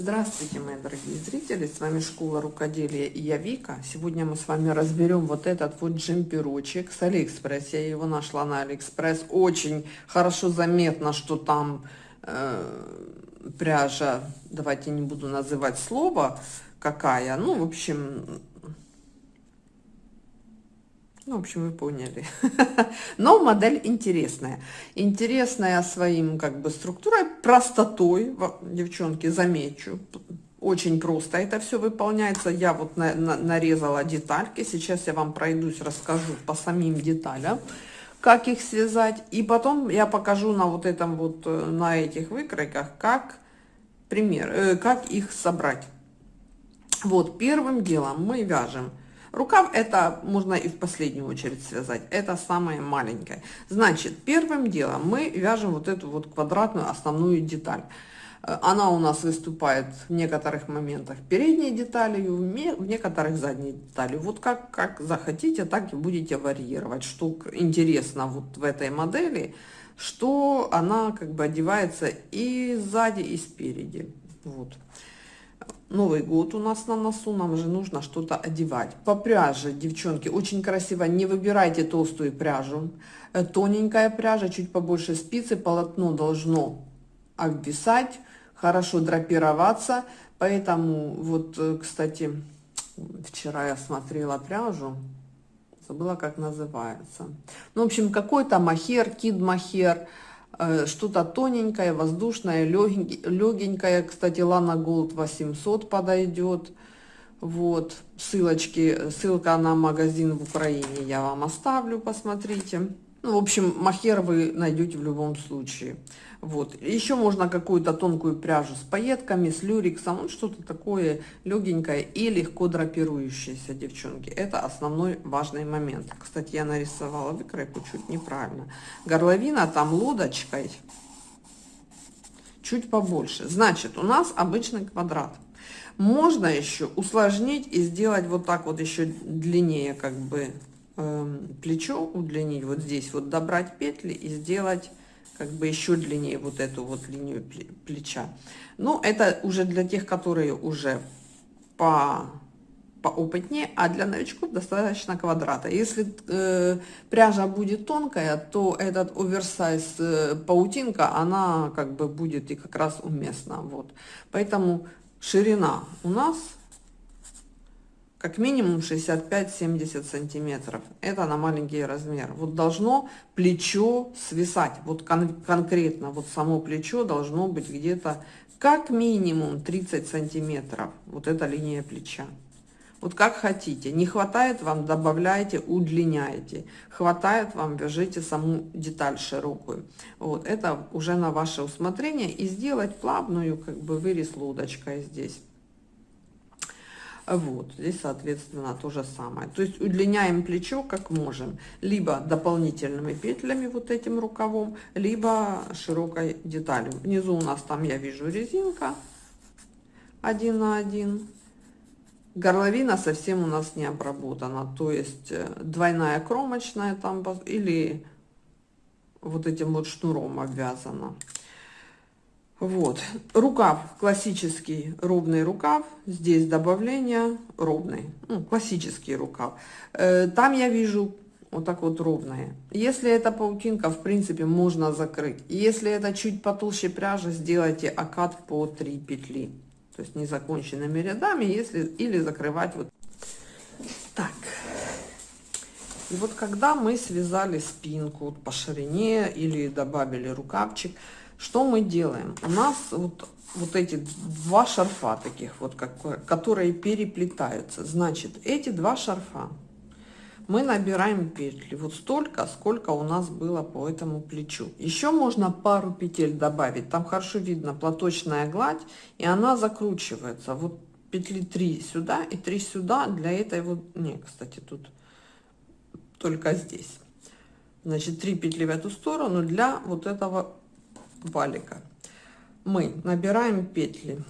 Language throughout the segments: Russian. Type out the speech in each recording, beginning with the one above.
Здравствуйте, мои дорогие зрители, с вами Школа Рукоделия и я Вика. Сегодня мы с вами разберем вот этот вот джемперочек с Алиэкспресс. Я его нашла на Алиэкспресс. Очень хорошо заметно, что там э, пряжа, давайте не буду называть слово, какая. Ну, в общем, ну, в общем, вы поняли. Но модель интересная. Интересная своим, как бы, структурой, простотой. Девчонки, замечу. Очень просто это все выполняется. Я вот на, на, нарезала детальки. Сейчас я вам пройдусь, расскажу по самим деталям, как их связать. И потом я покажу на вот этом вот, э, на этих выкройках, как, пример, э, как их собрать. Вот, первым делом мы вяжем Рукав это можно и в последнюю очередь связать. Это самое маленькое. Значит, первым делом мы вяжем вот эту вот квадратную основную деталь. Э, она у нас выступает в некоторых моментах передней деталью, в некоторых задней деталью. Вот как, как захотите, так и будете варьировать. Что интересно вот в этой модели, что она как бы одевается и сзади, и спереди. Вот. Новый год у нас на носу, нам же нужно что-то одевать. По пряже, девчонки, очень красиво, не выбирайте толстую пряжу. Э, тоненькая пряжа, чуть побольше спицы, полотно должно обвисать, хорошо драпироваться. Поэтому, вот, э, кстати, вчера я смотрела пряжу, забыла, как называется. Ну, в общем, какой-то махер, кид-махер, что-то тоненькое, воздушное, легенькое. Кстати, Лана Голд 800 подойдет. Вот, ссылочки, ссылка на магазин в Украине я вам оставлю, посмотрите. Ну, в общем, махер вы найдете в любом случае. Вот. Еще можно какую-то тонкую пряжу с пайетками, с люрексом, вот что-то такое легенькое и легко драпирующееся, девчонки. Это основной важный момент. Кстати, я нарисовала выкройку чуть неправильно. Горловина там лодочкой чуть побольше. Значит, у нас обычный квадрат. Можно еще усложнить и сделать вот так вот еще длиннее, как бы плечо удлинить, вот здесь вот добрать петли и сделать как бы еще длиннее вот эту вот линию плеча. Но это уже для тех, которые уже по поопытнее, а для новичков достаточно квадрата. Если э, пряжа будет тонкая, то этот оверсайз э, паутинка, она как бы будет и как раз уместна. Вот. Поэтому ширина у нас как минимум 65-70 сантиметров. Это на маленький размер. Вот должно плечо свисать. Вот кон конкретно, вот само плечо должно быть где-то как минимум 30 сантиметров. Вот эта линия плеча. Вот как хотите. Не хватает вам, добавляйте, удлиняйте. Хватает вам, вяжите саму деталь широкую. Вот это уже на ваше усмотрение. И сделать плавную как бы вырез лодочкой здесь. Вот, здесь, соответственно, то же самое. То есть удлиняем плечо как можем. Либо дополнительными петлями, вот этим рукавом, либо широкой деталью. Внизу у нас там, я вижу, резинка один на один. Горловина совсем у нас не обработана. То есть э, двойная кромочная там или вот этим вот шнуром обвязана. Вот, рукав классический ровный рукав, здесь добавление ровный, ну, классический рукав. Э, там я вижу вот так вот ровное. Если это паутинка, в принципе, можно закрыть. Если это чуть потолще пряжа, сделайте окат по 3 петли. То есть незаконченными рядами, если или закрывать вот так. И вот когда мы связали спинку по ширине или добавили рукавчик, что мы делаем? У нас вот, вот эти два шарфа таких вот, как, которые переплетаются. Значит, эти два шарфа мы набираем петли вот столько, сколько у нас было по этому плечу. Еще можно пару петель добавить. Там хорошо видно платочная гладь, и она закручивается. Вот петли 3 сюда и 3 сюда для этой вот... Не, кстати, тут только здесь. Значит, 3 петли в эту сторону для вот этого валика. Мы набираем петли.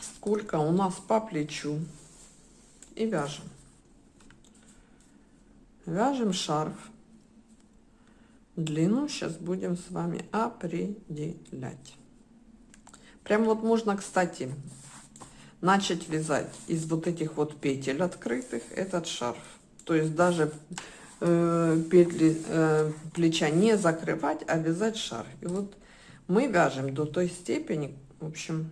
Сколько у нас по плечу? И вяжем. Вяжем шарф. Длину сейчас будем с вами определять. Прям вот можно, кстати, начать вязать из вот этих вот петель открытых этот шарф. То есть даже петли э, плеча не закрывать, а вязать шарф. И вот мы вяжем до той степени, в общем,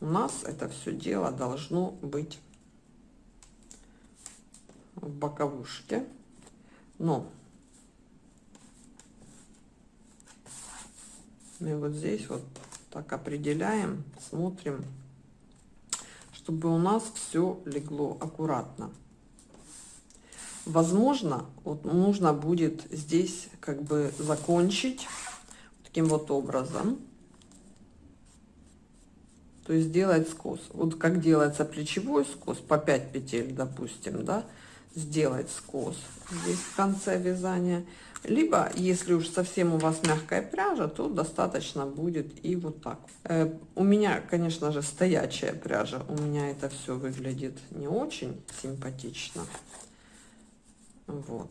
у нас это все дело должно быть в боковушке. Но мы вот здесь вот так определяем, смотрим, чтобы у нас все легло аккуратно. Возможно, вот нужно будет здесь как бы закончить таким вот образом. То есть делать скос. Вот как делается плечевой скос по 5 петель, допустим, да, сделать скос здесь в конце вязания. Либо, если уж совсем у вас мягкая пряжа, то достаточно будет и вот так. Э, у меня, конечно же, стоячая пряжа. У меня это все выглядит не очень симпатично. Вот.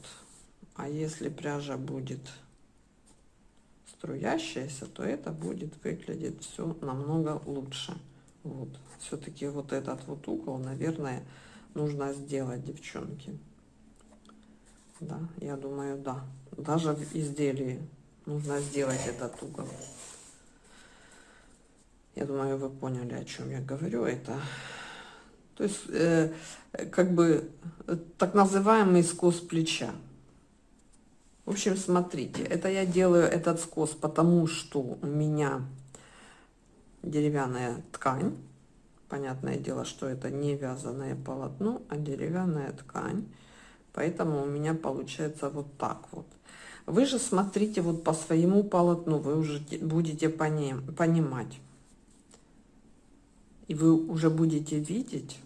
А если пряжа будет струящаяся, то это будет выглядеть все намного лучше. Вот. Все-таки вот этот вот угол, наверное, нужно сделать, девчонки. Да, я думаю, да. Даже в изделии нужно сделать этот угол. Я думаю, вы поняли, о чем я говорю. Это, то есть, э, как бы, так называемый скос плеча. В общем, смотрите, это я делаю этот скос, потому что у меня деревянная ткань. Понятное дело, что это не вязаное полотно, а деревянная ткань. Поэтому у меня получается вот так вот. Вы же смотрите вот по своему полотну, вы уже будете поним, понимать. И вы уже будете видеть.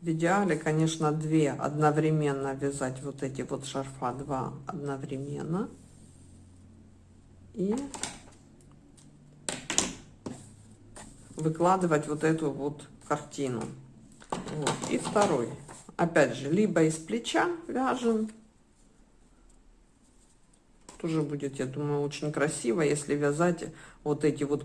В идеале, конечно, две одновременно вязать вот эти вот шарфа, два одновременно. И выкладывать вот эту вот картину. Вот. И второй. Опять же, либо из плеча вяжем. Тоже будет, я думаю, очень красиво, если вязать вот эти вот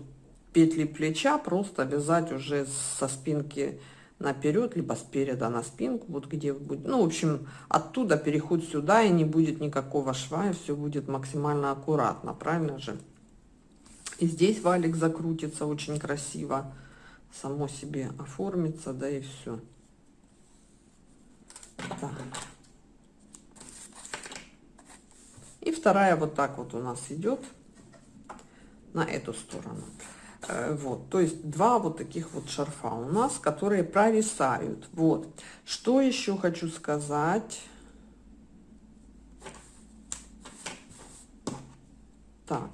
петли плеча, просто вязать уже со спинки наперед, либо спереда на спинку, вот где будет. Ну, в общем, оттуда переход сюда, и не будет никакого шва, и все будет максимально аккуратно, правильно же? И здесь валик закрутится очень красиво, само себе оформится, да и все. И вторая вот так вот у нас идет на эту сторону. Э, вот, то есть два вот таких вот шарфа у нас, которые провисают. Вот, что еще хочу сказать. Так,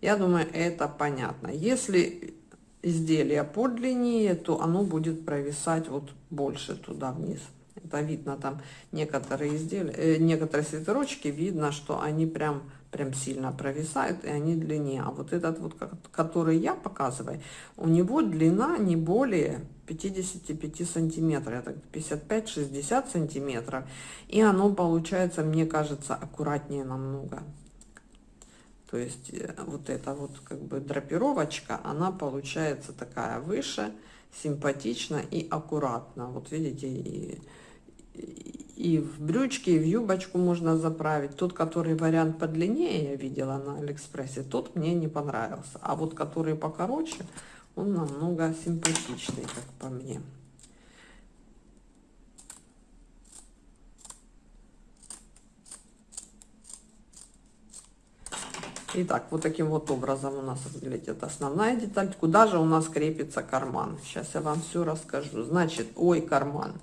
я думаю, это понятно. Если изделие подлиннее, то оно будет провисать вот больше туда вниз. Это видно там некоторые изделия, э, некоторые свитерочки, видно, что они прям, прям сильно провисают, и они длиннее. А вот этот вот, который я показываю, у него длина не более 55 сантиметров, это 55-60 сантиметров. И оно получается, мне кажется, аккуратнее намного. То есть э, вот эта вот как бы драпировочка, она получается такая выше, симпатично и аккуратно. Вот видите, и, и в брючки, и в юбочку можно заправить. Тот, который вариант подлиннее, я видела на Алиэкспрессе, тот мне не понравился. А вот который покороче, он намного симпатичный, как по мне. Итак, вот таким вот образом у нас выглядит основная деталь. Куда же у нас крепится карман? Сейчас я вам все расскажу. Значит, ой, карман.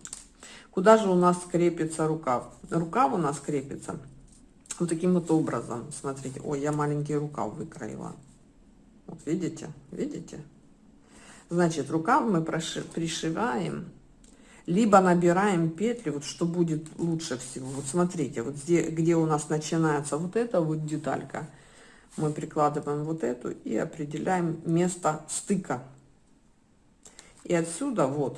Куда же у нас крепится рукав? Рукав у нас крепится вот таким вот образом. Смотрите, ой, я маленький рукав выкроила. Вот видите, видите? Значит, рукав мы пришиваем, либо набираем петли, вот что будет лучше всего. Вот смотрите, вот где, где у нас начинается вот эта вот деталька, мы прикладываем вот эту и определяем место стыка. И отсюда вот,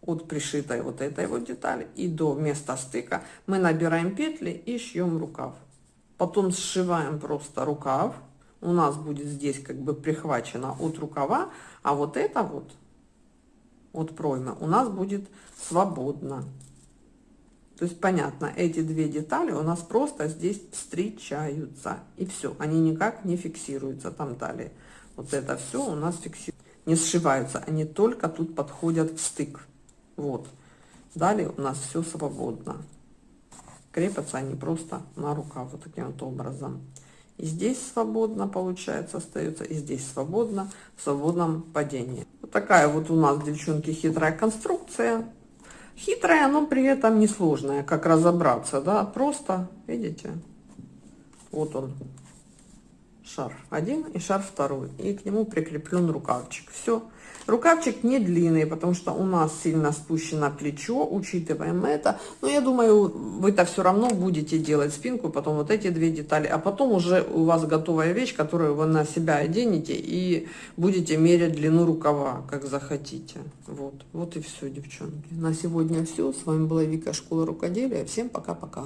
от пришитой вот этой вот детали и до места стыка мы набираем петли и шьем рукав. Потом сшиваем просто рукав, у нас будет здесь как бы прихвачено от рукава, а вот это вот от проймы у нас будет свободно. То есть понятно, эти две детали у нас просто здесь встречаются. И все, они никак не фиксируются там далее. Вот это все у нас фиксируется. Не сшиваются, они только тут подходят в стык. Вот. Далее у нас все свободно. Крепятся они просто на рукав вот таким вот образом. И здесь свободно, получается, остается, и здесь свободно, в свободном падении. Вот такая вот у нас, девчонки, хитрая конструкция. Хитрая, но при этом несложная, как разобраться, да, просто, видите, вот он, шар один и шар второй, и к нему прикреплен рукавчик. Все. Рукавчик не длинный, потому что у нас сильно спущено плечо, учитываем это. Но я думаю, вы-то все равно будете делать спинку, потом вот эти две детали, а потом уже у вас готовая вещь, которую вы на себя оденете и будете мерять длину рукава, как захотите. Вот, вот и все, девчонки. На сегодня все. С вами была Вика, Школа Рукоделия. Всем пока-пока.